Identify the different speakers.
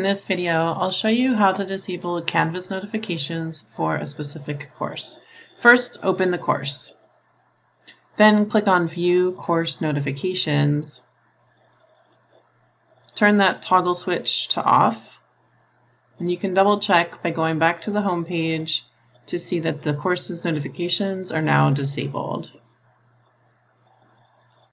Speaker 1: In this video, I'll show you how to disable Canvas notifications for a specific course. First, open the course. Then click on View Course Notifications. Turn that toggle switch to off. And you can double check by going back to the home page to see that the course's notifications are now disabled.